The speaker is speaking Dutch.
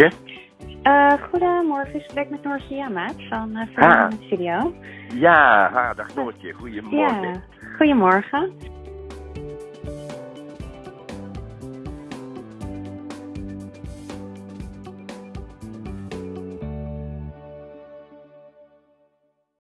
Noortje. Uh, goedemorgen, ik spreek met Noortje Jamaat van uh, Studio. Ja, ha, dag Noortje. Goedemorgen. Ja, goedemorgen.